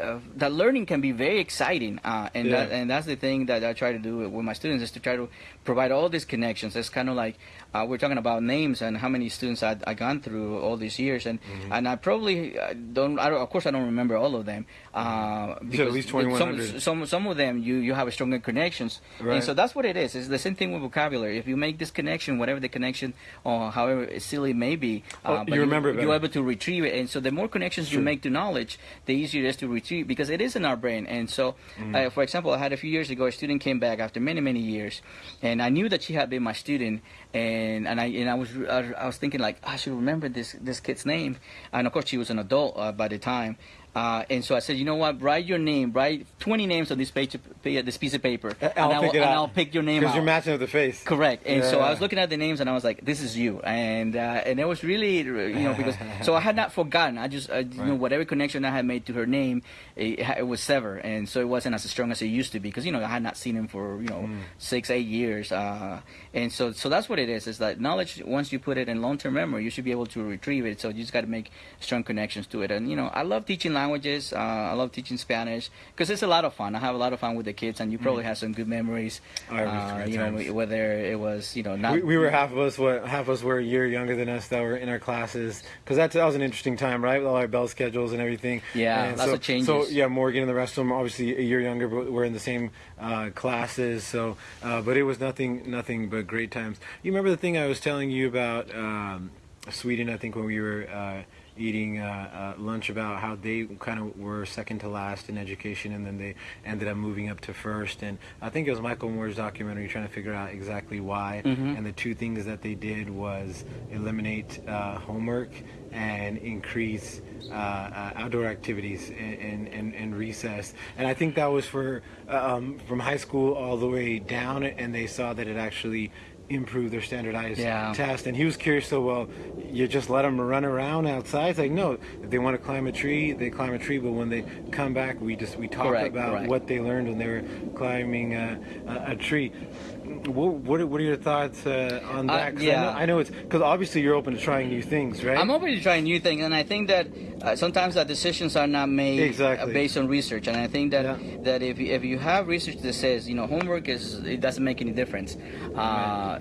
uh, that learning can be very exciting, uh, and Yeah. that, and that's the thing that I try to do with my students is to try to provide all these connections. It's kind of like uh, we're talking about names and how many students I I gone through all these years, and Mm-hmm. and I probably uh, don't. I don't. Of course, I don't remember all of them. Uh, You said at least 2100. some, some some of them you you have a stronger connections, Right. and so that's what it is. It's the same thing with vocabulary. If you make this connection, whatever the connection or however silly it may be, Oh, uh, but you remember it you're able to retrieve it. And so the more connections you make to knowledge, the easier it is to retrieve because it is in our brain. And so, Mm-hmm. uh, for example, I had a few years ago a student came back after many many years, and I knew that she had been my student, and and I and I was I, was thinking like I should remember this this kid's name, and of course she was an adult uh, by the time. Uh, and so I said, you know what? Write your name. Write 20 names on this page, this piece of paper, I'll and, I it and. I'll pick your name Because you're matching with the face. Correct. And so I was looking at the names and I was like, "This is you," and uh, and it was really, you know, because so I had not forgotten. I just, uh, you know, whatever connection I had made to her name, it, it was severed, and so it wasn't as strong as it used to be because you know I had not seen him for you know Mm. six, eight years, uh, and so so that's what it is. Is that knowledge once you put it in long term memory, you should be able to retrieve it. So you just got to make strong connections to it. And you know, I love teaching languages. Uh, I love teaching Spanish because it's a lot of fun. I have a lot of fun with the kids, and you probably have some good memories. Mm. Have uh, you know, times. whether it was you know not We, we were half of us. What half of us were a year younger than us that were in our classes because that that was an interesting time, right? With all our bell schedules and everything. Yeah, and lots so, of changes. So yeah, Morgan and the rest of them obviously a year younger, but we're in the same uh, classes. So, uh, but it was nothing, nothing but great times. You remember the thing I was telling you about um, Sweden? I think when we were. Uh, eating uh, uh, lunch about how they kind of were second to last in education and then they ended up moving up to first and i think it was michael moore's documentary trying to figure out exactly why Mhm. and the two things that they did was eliminate uh, homework and increase uh, uh, outdoor activities and, and, and recess. And I think that was for um, from high school all the way down, and they saw that it actually improved their standardized Yeah. test. And he was curious, so well, you just let them run around outside? It's like, no, if they want to climb a tree, they climb a tree, but when they come back, we just we talk Correct, about correct. what they learned when they were climbing a, a, a tree. What, what, are, what are your thoughts uh, on Uh, that? 'Cause I yeah. know, I know it's because obviously you're open to trying new things, right? I'm open to trying new things, and I think that uh, sometimes that decisions are not made Exactly. uh, based on research. And I think that Yeah. that if you, if you have research that says you know homework is it doesn't make any difference, uh,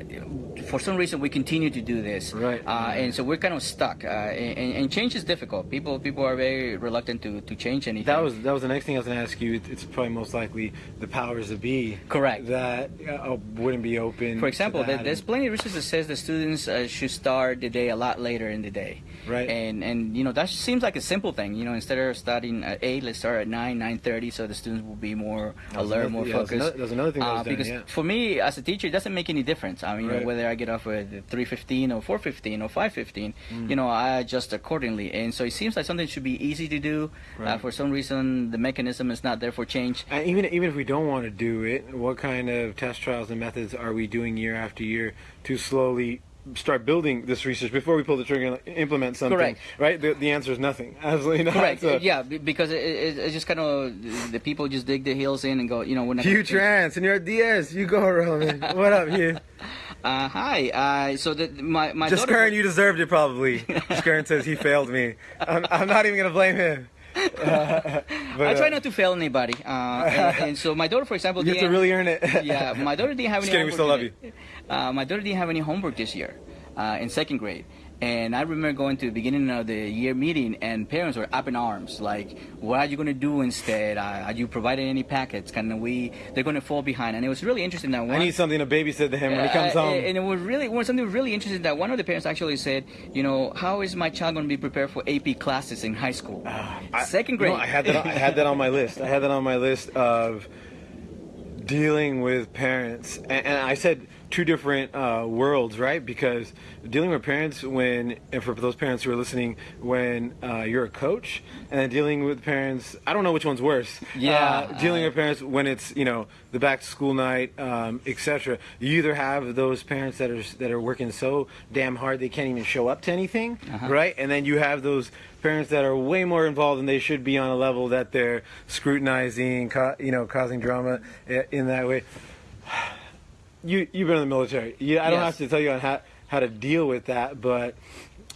for some reason we continue to do this, Right. Uh, and so we're kind of stuck. Uh, and, and change is difficult. People people are very reluctant to, to change anything. That was that was the next thing I was going to ask you. It's probably most likely the powers that be. Correct. That uh, wouldn't be open. For example, to there, that there's plenty of research that says the students uh, should start the day a lot later in the day. Right. And and you know that seems like a simple thing. You know, instead of starting at eight, let's start at nine, nine thirty, so the students will be more That was alert, another- more yeah, focused. another- that another thing that Uh, done, because yeah. for me as a teacher, it doesn't make any difference. I mean, you know, whether I get off at three fifteen or four fifteen or five fifteen, Mm. you know, I adjust accordingly. And so it seems like something should be easy to do. Uh, for some reason, the mechanism is not there for change. And even even if we don't want to do it, what kind of test trials and methods are we doing year after year to slowly start building this research before we pull the trigger and implement something? Correct. Right. The, the answer is nothing. Absolutely not. Correct. So- yeah, because it, it, it's just kind of the people just dig their heels in and go, you know, we're not. Hugh gonna change- Tran, Senor Diaz, you go, Roman. what up, Hugh? Uh, hi. Uh, so the, my my Just daughter. Kern, you deserved it probably. Just Kern says he failed me. I'm, I'm not even gonna blame him. But, I try uh, not to fail anybody, uh, and, and so my daughter, for example, You have to really earn it. yeah, my daughter didn't have Just any. kidding, we homework still love today. Uh, my daughter didn't have any homework this year, uh, in second grade. And I remember going to the beginning of the year meeting, and parents were up in arms, like, "What are you going to do instead? Uh, are you providing any packets? Can we? They're going to fall behind." And it was really interesting that I need something to babysit to him when he comes Uh, home. And it was really was something really interesting that one of the parents actually said, you know, how is my child going to be prepared for AP classes in high school? I- Second you grade. know, I had that. On, I had that on my list. I had that on my list of dealing with parents, and, and I said two different uh, worlds, right? Because dealing with parents when, and for those parents who are listening, when uh, you're a coach, and then dealing with parents, I don't know which one's worse. Yeah, uh, dealing with parents when it's you know the back to school night, um, etc. You either have those parents that are that are working so damn hard they can't even show up to anything, Uh-huh. right? And then you have those parents that are way more involved than they should be on a level that they're scrutinizing, ca- you know, causing drama in that way. You you've been in the military. Yeah, I don't Yes. have to tell you on how how to deal with that, but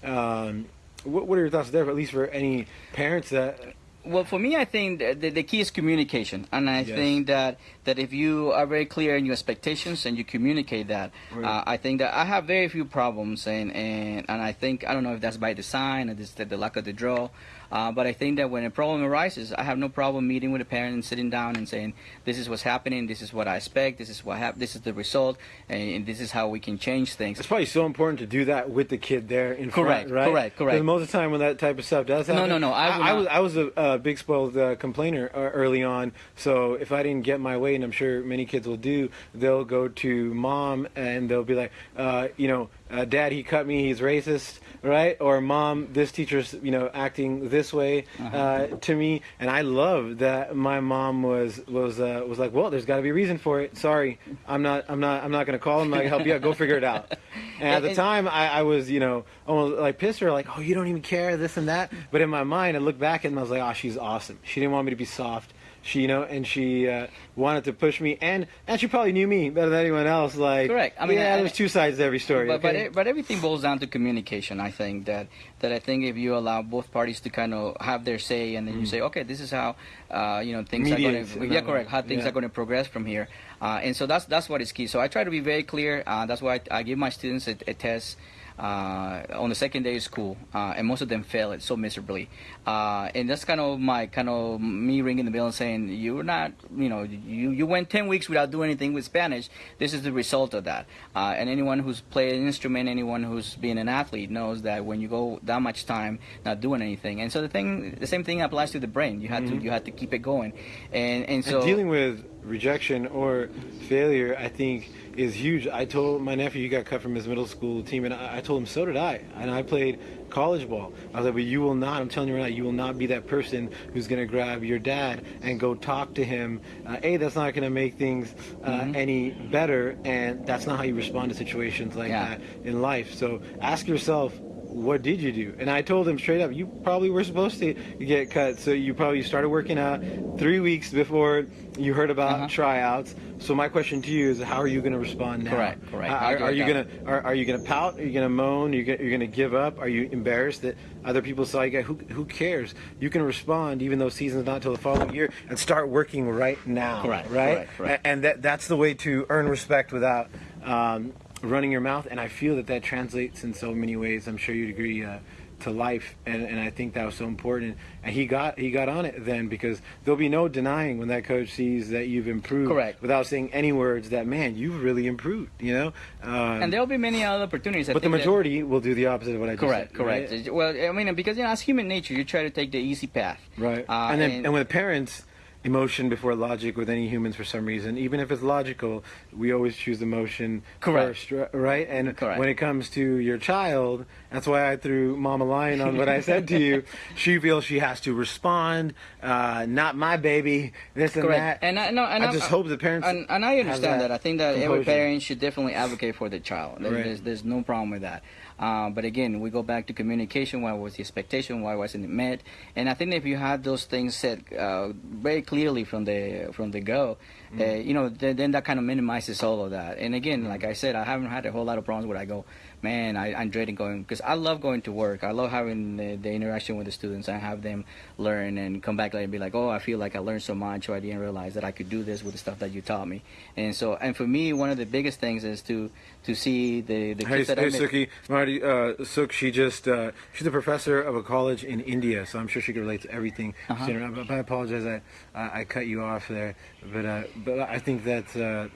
um, what what are your thoughts there? At least for any parents that Well, for me, I think the, the key is communication, and I Yes. think that that if you are very clear in your expectations and you communicate that, Right. uh, I think that I have very few problems, and and, and I think I don't know if that's by design or this the, the luck of the draw, uh, but I think that when a problem arises, I have no problem meeting with a parent and sitting down and saying, "This is what's happening. This is what I expect. This is what hap- This is the result, and, and this is how we can change things." It's probably so important to do that with the kid there in Correct, front, right? correct, correct. Because most of the time when that type of stuff does No, happen, no, no, I would I, was I was a, a big spoiled uh, complainer uh, early on. So if I didn't get my way, and I'm sure many kids will do, they'll go to mom and they'll be like, uh, you know, uh, dad, he cut me, he's racist, right? Or mom, this teacher's you know acting this way Uh-huh. uh, to me, and I love that my mom was was uh, was like, well, there's got to be a reason for it. Sorry, I'm not I'm not I'm not gonna call him. I can help you out. Go figure it out. And at the time, I, I was you know almost like pissed her, like, oh, you don't even care this and that. But in my mind, I looked back and I was like, oh, she's awesome. She didn't want me to be soft. She, you know, and she uh, wanted to push me, and and she probably knew me better than anyone else. Like, Correct. I mean, yeah, I- there's two sides to every story. But, but, okay? it, but everything boils down to communication. I think that that I think if you allow both parties to kind of have their say, and then you say, okay, this is how uh, you know things Mediate are going to yeah correct how things Yeah. are going to progress from here. Uh, and so that's that's what is key. So I try to be very clear. Uh, that's why I, I give my students a, a test. Uh, on the second day of school, uh, and most of them fail it so miserably, uh, and that's kind of my kind of me ringing the bell and saying you're not, you know, you you went ten weeks without doing anything with Spanish. This is the result of that. Uh, and anyone who's played an instrument, anyone who's been an athlete knows that when you go that much time not doing anything, and so the thing, the same thing applies to the brain. You have to you have to keep it going, and and so and dealing with rejection or failure, I think, is huge. I told my nephew he got cut from his middle school team, and I, I told him so did I. And I played college ball. I was like, but you will not. I'm telling you right now, you will not be that person who's going to grab your dad and go talk to him. Uh, a, that's not going to make things uh, Mm-hmm. any better, and that's not how you respond to situations like Yeah. that in life. So ask yourself what did you do? And I told him straight up, you probably were supposed to get cut. So you probably started working out three weeks before you heard about Uh-huh. tryouts. So my question to you is, how are you going to respond now? Correct, correct. Are, are, are you going to are, are you going to pout? Are you going to moan? Are you going, you're going to give up? Are you embarrassed that other people saw you? Get, who who cares? You can respond even though season's not till the following year, and start working right now. Correct, Right. correct. A- And that that's the way to earn respect without. Um, running your mouth and i feel that that translates in so many ways i'm sure you'd agree uh, to life and, and i think that was so important and he got he got on it then because there'll be no denying when that coach sees that you've improved Correct. without saying any words that man you've really improved you know um, and there'll be many other opportunities. I but the think that- majority will do the opposite of what i just Correct, said correct. right? Well, I mean, because you know, as human nature, you try to take the easy path. Right. Uh, and then and, with parents, emotion before logic with any humans for some reason, even if it's logical, we always choose emotion Correct. first, right? And Correct. when it comes to your child, that's why I threw Mama Lion on what I said to you. She feels she has to respond, uh, not my baby, this and Correct. that. And I, no, and I just hope the parents And, and I understand that. I think that every parent should definitely advocate for the child. There- Right. There's, there's no problem with that. Uh, but again, we go back to communication. Why was the expectation? Why wasn't it met? And I think if you had those things said uh, very clearly from the from the go, uh, you know, then, then that kind of minimizes all of that. And again, like I said, I haven't had a whole lot of problems where I go, man, I, I'm dreading going because I love going to work. I love having the, the interaction with the students. I have them learn and come back later and be like, oh, I feel like I learned so much, or I didn't realize that I could do this with the stuff that you taught me. And so, and for me, one of the biggest things is to to see the the Hey, kids that hey I met- Suki, Marty, uh, Suk, she just, uh, she's a professor of a college in India, so I'm sure she can relate to everything. Uh-huh. Seen But I apologize, I, I, I cut you off there. But, uh, but I think that, uh,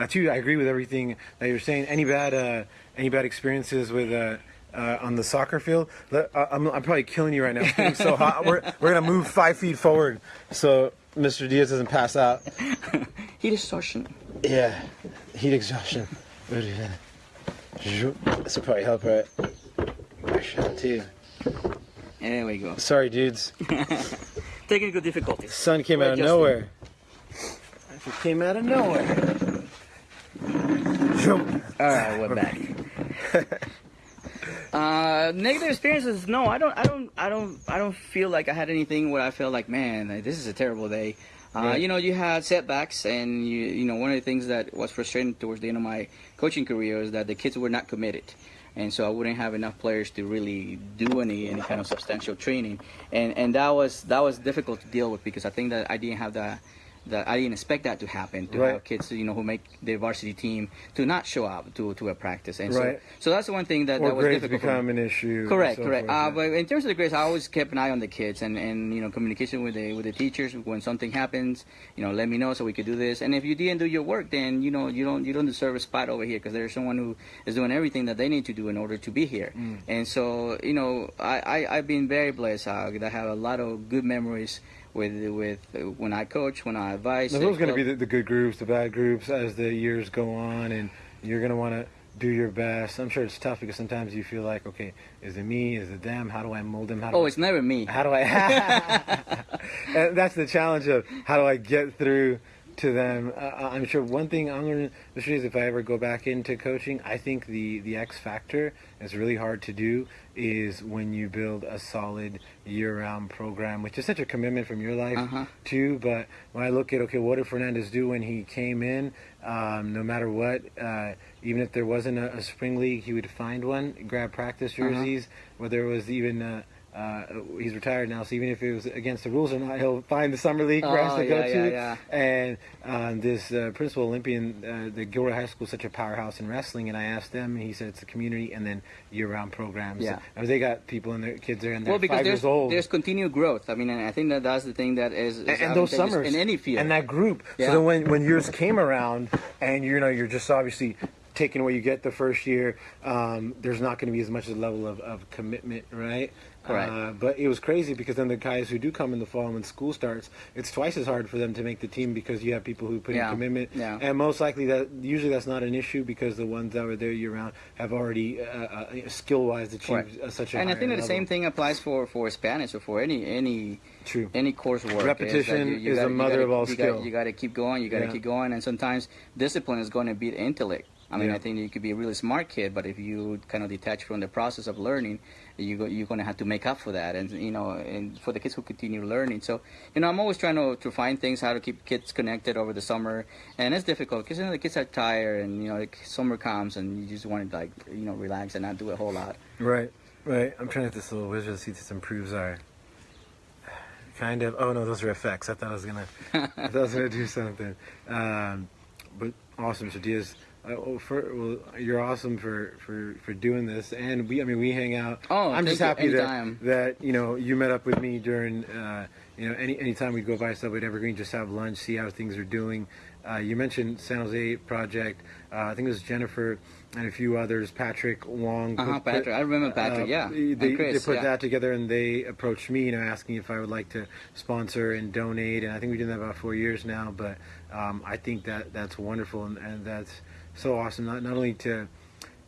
uh, too, I agree with everything that you're saying. Any bad, uh, any bad experiences with, uh, uh, on the soccer field? Let- uh, I'm, I'm probably killing you right now. It's getting so hot. We're, we're going to move five feet forward so Mr. Diaz doesn't pass out. heat exhaustion. Yeah, heat exhaustion. This will probably help, right? Actually, too. There we go. Sorry, dudes. Technical difficulties. Sun came We're out of adjusting. nowhere. It came out of nowhere. All right, we're back. Uh, negative experiences? No, I don't. I don't. I don't. I don't feel like I had anything where I felt like, man, this is a terrible day. Uh, Right. You know, you had setbacks, and you, you know, one of the things that was frustrating towards the end of my coaching career is that the kids were not committed. and so I wouldn't have enough players to really do any any kind of substantial training, and and that was that was difficult to deal with because I think that I didn't have the that I didn't expect that to happen to Right. have kids you know who make the varsity team to not show up to to a practice, and Right. so so that's the one thing that or that was grades difficult. become an issue. Correct, correct. Uh, but in terms of the grades, I always kept an eye on the kids and, and you know communication with the with the teachers when something happens. You know, let me know so we could do this. And if you didn't do your work, then you know you don't you don't deserve a spot over here because there's someone who is doing everything that they need to do in order to be here. Mm. And so you know, I, I I've been very blessed. Uh, I have a lot of good memories with with uh, when I coach, when I advise. Now, those going to be the, the good groups, the bad groups as the years go on, and you're going to want to do your best. I'm sure it's tough because sometimes you feel like, okay, is it me? Is it them? How do I mold them? How do Oh, I, it's never me. how do I? and that's the challenge of how do I get through to them. Uh, I'm sure one thing I'm going to is if I ever go back into coaching, I think the the X factor is really hard to do is when you build a solid year-round program, which is such a commitment from your life Uh-huh. too. But when I look at okay, what did Fernandez do when he came in? Um, no matter what, uh, even if there wasn't a, a spring league, he would find one, grab practice Uh-huh. jerseys. Whether it was even uh, uh, he's retired now, so even if it was against the rules or not, he'll find the summer league for us Oh, to go yeah, to. yeah, And um, this uh, principal Olympian, uh, the Gilroy High School, is such a powerhouse in wrestling. And I asked them, and he said it's a community and then year-round programs. Yeah. I mean, they got people and their kids there, and they're Well, because five there's years old. there's continued growth. I mean, and I think that that's the thing that is, is and, and those summers in any field. and that group. Yeah. So then when when yours came around, and you know you're just obviously taking what you get the first year, um, there's not going to be as much of a level of, of commitment, right? Uh, but it was crazy because then the guys who do come in the fall when school starts, it's twice as hard for them to make the team because you have people who put Yeah. in commitment, Yeah. and most likely that usually that's not an issue because the ones that were there year round have already uh, uh, skill wise achieved uh, such a and I think that the same thing applies for, for Spanish or for any any True. any coursework. is Repetition you- you is the gotta- you mother gotta- of all you skill. Gotta, you got to keep going. You got to Yeah. keep going, and sometimes discipline is going to beat intellect. I mean, Yeah. I think you could be a really smart kid, but if you kind of detach from the process of learning, you go, you're going to have to make up for that. And you know, and for the kids who continue learning, so you know, I'm always trying to, to find things how to keep kids connected over the summer, and it's difficult because you know the kids are tired, and you know, the summer comes, and you just want to like you know relax and not do a whole lot. Right, right. I'm trying to get this little wizard to see if this improves our. Kind of. Oh no, those are effects. I thought I was gonna. I thought I was gonna do something. Um, but awesome, so Diaz. Well, for, well, you're awesome for, for, for doing this, and we. I mean, we hang out. Oh, I'm just you. happy that that you know you met up with me during. Uh, you know, any anytime we'd go by Subway to Evergreen, just have lunch, see how things are doing. Uh, you mentioned San Jose project. Uh, I think it was Jennifer and a few others. Patrick Wong. Uh-huh, put- Patrick. I remember Patrick, uh, yeah. They, And they put yeah. that together and they approached me, you know, asking if I would like to sponsor and donate. And I think we've done that about four years now. But um, I think that that's wonderful and, and that's so awesome. Not not only to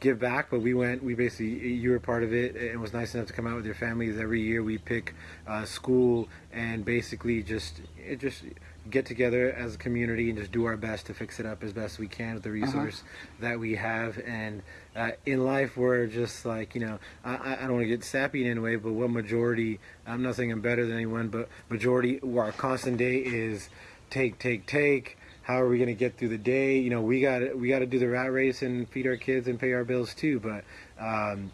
give back, but we went. We basically you were part of it. It was nice enough to come out with your families every year. We pick uh, school and basically just it just get together as a community and just do our best to fix it up as best we can with the resource that we have. And uh, in life, we're just like you know, I, I I don't want to get sappy in any way, but what majority? I'm not saying I'm better than anyone, but majority, our constant day is take, take, take. How are we going to get through the day? You know, we got we got to do the rat race and feed our kids and pay our bills too. But um,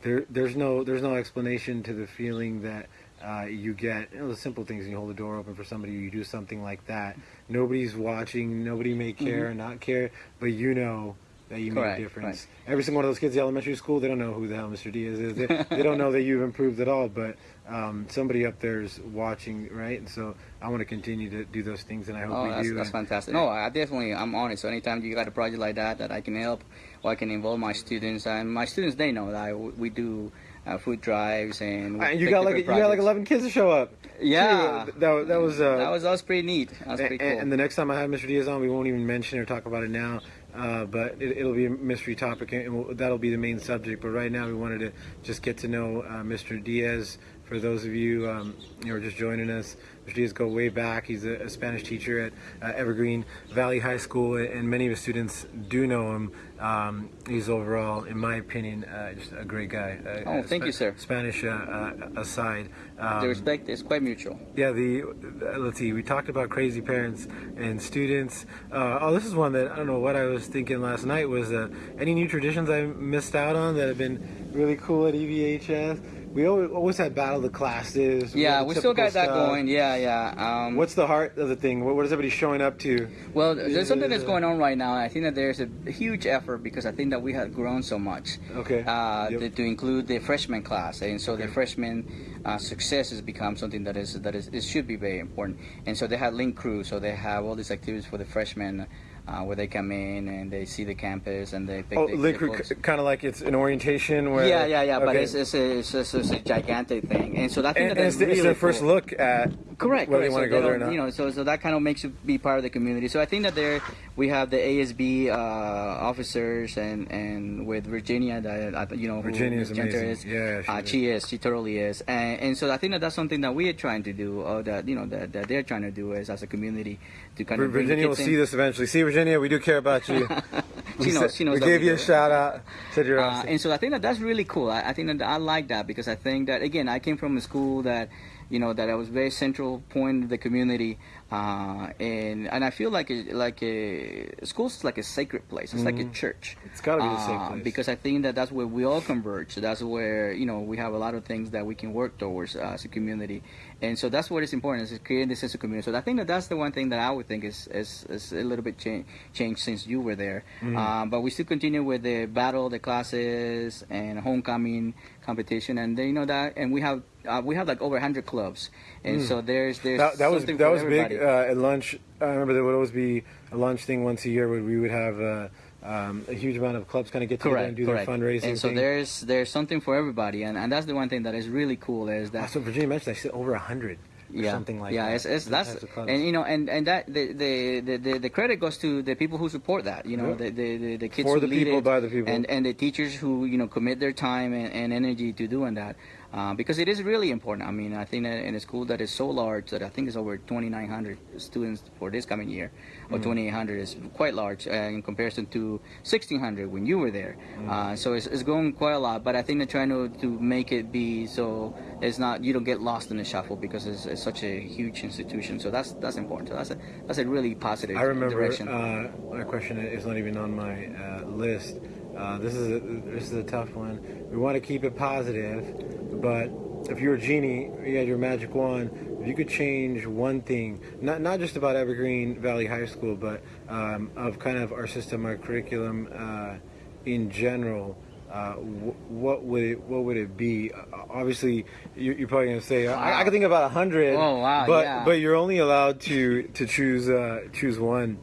there, there's no there's no explanation to the feeling that uh, you get. You know, the simple things. You hold the door open for somebody. You do something like that. Nobody's watching. Nobody may care or not care, but you know that you Mm-hmm. Correct, make a difference. Every single one of those kids in elementary school, they don't know who the hell Mr. Diaz is. They, they don't know that you've improved at all, but um, somebody up there's watching, right? And so I want to continue to do those things, and I hope Oh, we that's, do. that's and- fantastic. No, I definitely, I'm on it. So anytime you got a project like that that I can help or I can involve my students, and my students, they know that I, we do uh, food drives and And you got like different you got like 11 kids to show up. Yeah. Too. that, that was uh, that was that was pretty neat. That was and, cool. and the next time I have Mr. Diaz on, we won't even mention or talk about it now. Uh, but it, it'll be a mystery topic, and we'll, that'll be the main subject. But right now, we wanted to just get to know uh, Mr. Diaz for those of you um, you know just joining us, Diaz go way back. He's a, a Spanish teacher at uh, Evergreen Valley High School, and many of his students do know him. Um, he's overall, in my opinion, uh, just a great guy. Uh, oh, thank Sp- you, sir. Spanish uh, uh, aside. Um, the respect is quite mutual. Yeah, the uh, let's see. We talked about crazy parents and students. Uh, oh, this is one that I don't know what I was thinking last night. Was uh, any new traditions I missed out on that have been really cool at EVHS? We always, had battle of the classes. Yeah, we still got that stuff. going. Yeah, yeah. Um, What's the heart of the thing? What, what is everybody showing up to? Well, there's something that's going on right now. and I think that there's a huge effort because I think that we have grown so much Okay. uh, Yep. to, to include the freshman class, and so the freshman uh, success has become something that is that is it should be very important. And so they have link crew, so they have all these activities for the freshmen. Uh, where they come in and they see the campus and they pick Oh, the, kind of like it's an orientation where. yeah, yeah, yeah. But Okay. it's it's a, it's, a, it's a gigantic thing, and so and, that and that's it's, the- it's really their first cool. look at Correct. whether they correct. want to So go there or don't- You know, so so that kind of makes you be part of the community. So I think that there we have the ASB uh, officers and and with Virginia that you know Virginia is amazing. is. Yeah, she uh, is. she is. She totally is. And, and so I think that that's something that we are trying to do, or that you know that, that they're trying to do is as a community to kind of bring Virginia will kids see this eventually. See, Virginia, we do care about you. She We knows. She knows. We gave we you a shout out. Said you're Uh, and so I think that that's really cool. I, I think that I like that because I think that again I came from a school that you know that I was very central point of the community, uh, and and I feel like a, like a school's like a sacred place. It's like a church. Mm-hmm. It's gotta be the safe Uh, place. because I think that that's where we all converge. That's where you know we have a lot of things that we can work towards uh, as a community, and so that's what is important is creating this sense of community. So I think that that's the one thing that I would think is is, is a little bit change, changed since you were there. Mm-hmm. Uh, but we still continue with the battle, the classes, and homecoming competition, and they, you know that, and we have uh, we have like over 100 clubs, and so there's there's Mm. that, that was that was big uh, at lunch. I remember there would always be a lunch thing once a year where we would have uh, um, a huge amount of clubs kind of get together Correct, and do correct. their fundraising. and so thing. there's there's something for everybody, and, and that's the one thing that is really cool is that Also, Virginia mentioned I said over a hundred. or yeah, something like yeah, that. it's, it's that's types of clubs. and you know and and that the the, the, the the credit goes to the people who support that. You know, Yeah. the, the the the kids For who the lead people, it, by the people. and and the teachers who you know commit their time and, and energy to doing that. Uh, because it is really important. I mean, I think that in a school that is so large that I think it's over 2,900 students for this coming year, Mm. or 2,800 is quite large uh, in comparison to 1,600 when you were there. Mm. Uh, so it's, it's grown quite a lot. But I think they're trying to, to make it be so it's not you don't get lost in the shuffle because it's, it's such a huge institution. So that's that's important. So that's a that's a really positive I remember. direction. Uh, my question is not even on my uh, list. Uh, this is a, this is a tough one. We want to keep it positive, but if you're a genie, you had your magic wand. If you could change one thing, not not just about Evergreen Valley High School, but um, of kind of our system, our curriculum uh, in general. Uh, wh- what would it what would it be? Uh, obviously, you, you're probably gonna say I, I can think about a hundred. Oh, wow, But yeah. but you're only allowed to to choose uh, choose one.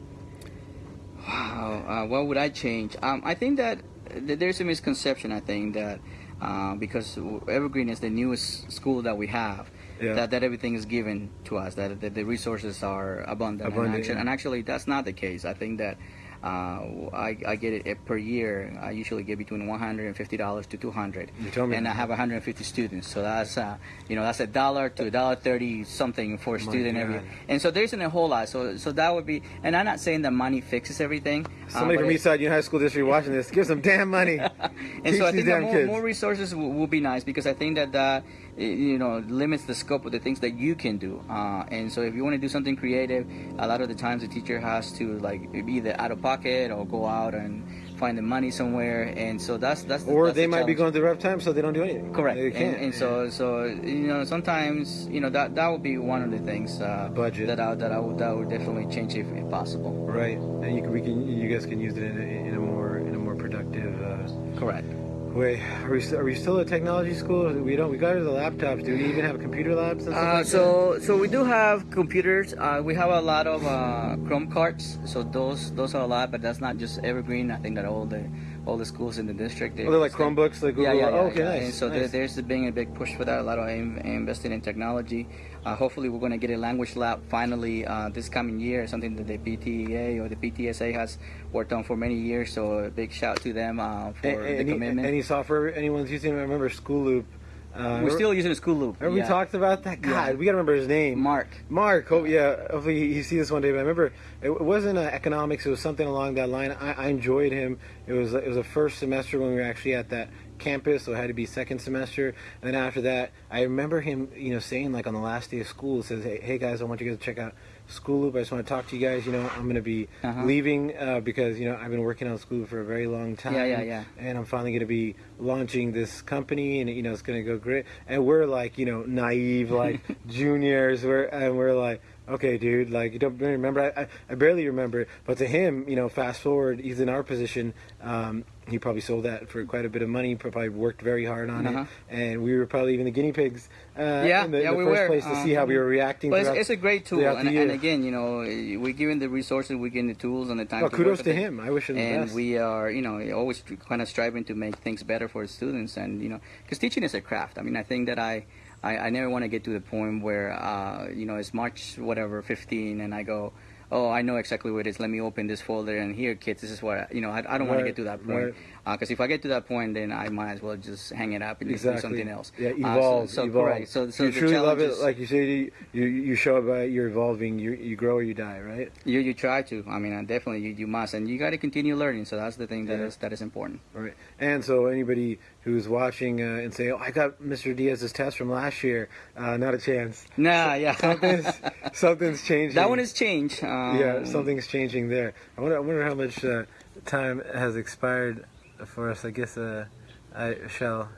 Wow, uh, what would I change? Um, I think that th- there's a misconception. I think that uh, because Evergreen is the newest school that we have, Yeah. that, that everything is given to us, that, that the resources are abundant. Abundant, and, actually, yeah. and actually, that's not the case. I think that uh, I, I get it uh, per year. I usually get between $150 to 200 You told me And. I have 150 students, so that's uh, you know that's a dollar to a dollar thirty something for a My student every. God. And so there isn't a whole lot. So so that would be. And I'm not saying that money fixes everything. uh, Somebody from Eastside Union High School District watching this, give some damn money. and Teach so I think that more, more resources will, will be nice because I think that that i- you know limits the scope of the things that you can do. Uh, and so if you want to do something creative, a lot of the times the teacher has to like be either out of pocket or go out and find the money somewhere. And so that's that's the- or that's they the might be going through rough times, so they don't do anything. Correct, They and, and so so you know sometimes you know that that would be one of the things uh, Budget. that I that I would that would definitely change if, if possible. right, and you can, we can you guys can use it in a, in a more in a more productive uh, Correct. Way. Are we are we still a technology school? We don't. We got the laptops. Do we even have computer labs? And Uh, like so so we do have computers. Uh, we have a lot of uh, Chrome cards. So those those are a lot, but that's not just Evergreen. I think that all the all the schools in the district. that? Oh, they're like Chromebooks, like Google. Yeah, yeah, yeah. oh, okay, yeah. nice. And so nice. there, there's a big push for that. A lot of in, investing in technology. Uh, hopefully, we're going to get a language lab finally uh, this coming year. Something that the PTA or the PTSA has worked on for many years. So a big shout to them uh, for the any, commitment. any software anyone's using? I remember School Loop. Uh, We're still using a school loop. Remember yeah. we talked about that? God, Yeah. we gotta remember his name. Mark. Mark. Hope yeah. Hopefully he, he sees this one day. But I remember it, it wasn't uh, economics. It was something along that line. I, I enjoyed him. It was it was the first semester when we were actually at that campus, so it had to be second semester. And then after that, I remember him, you know, saying like on the last day of school, says, "Hey, hey guys, I want you guys to check out School Loop. I just want to talk to you guys. You know, I'm gonna be Uh-huh. leaving uh, because you know I've been working on School Loop for a very long time. Yeah, yeah, yeah. And I'm finally gonna be launching this company, and you know it's gonna go great. And we're like, you know, naive, like juniors. We're and we're like, okay, dude, like you don't remember. I, I, I barely remember it, but to him, you know, fast forward, he's in our position. Um, he probably sold that for quite a bit of money. Probably worked very hard on Uh-huh. it, and we were probably even the guinea pigs. Uh, Yeah, in the, yeah, the we first were. place to see how we were reacting. But it's, it's a great tool, and, and again, you know, we're given the resources, we're given the tools and the time. Well, to kudos to it. him. I wish him the and best. we are, you know, always kind of striving to make things better for the students, and you know, because teaching is a craft. I mean, I think that I, I, I never want to get to the point where, uh, you know, it's March whatever 15, and I go. Oh, I know exactly what it is. Let me open this folder and here, kids. This is what I, you know. I, I don't want to get to that point right. because if I get to that point, then I might as well just hang it up and just do something else. Yeah, Uh, so- evolve. so, evolve. correct. So, so you truly love it. like you say, you you, you show it by you're evolving. You you grow or you die, right? You you try to. I mean, uh, definitely you, you must, and you got to continue learning. So that's the thing that Yeah. is that is important. Right. And so anybody who's watching uh, and say, "Oh, I got Mr. Diaz's test from last year," uh, not a chance. Nah, yeah. Something's something's changing. that one has changed. Um, Yeah, something's changing there. I wonder. I wonder how much uh, time has expired for us. I guess uh, I shall.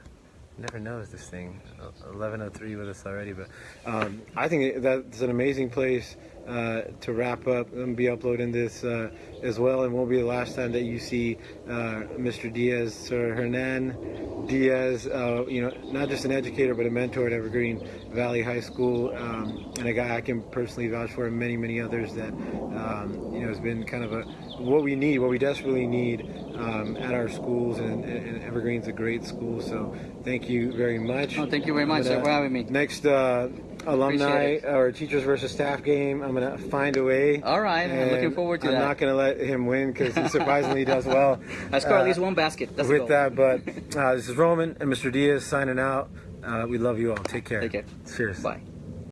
Never knows this thing. Eleven oh three with us already, but um, I think that's an amazing place uh, to wrap up and be uploading this uh, as well. And won't be the last time that you see uh, Mr. Diaz, Sir Hernan Diaz. Uh, you know, not just an educator but a mentor at Evergreen Valley High School, um, and a guy I can personally vouch for, and many many others that um, you know has been kind of a what we need, what we desperately need um, at our schools, and, and Evergreen's a great school. So thank you very much. Oh, thank you very much, for having me. Next uh, alumni or teachers versus staff game, I'm gonna find a way. All right, I'm looking forward to I'm that. not gonna let him win because he surprisingly does well. I score uh, at least one basket. That's with that, but uh, this is Roman and Mr. Diaz signing out. Uh, we love you all. Take care. Take care. Cheers. Bye.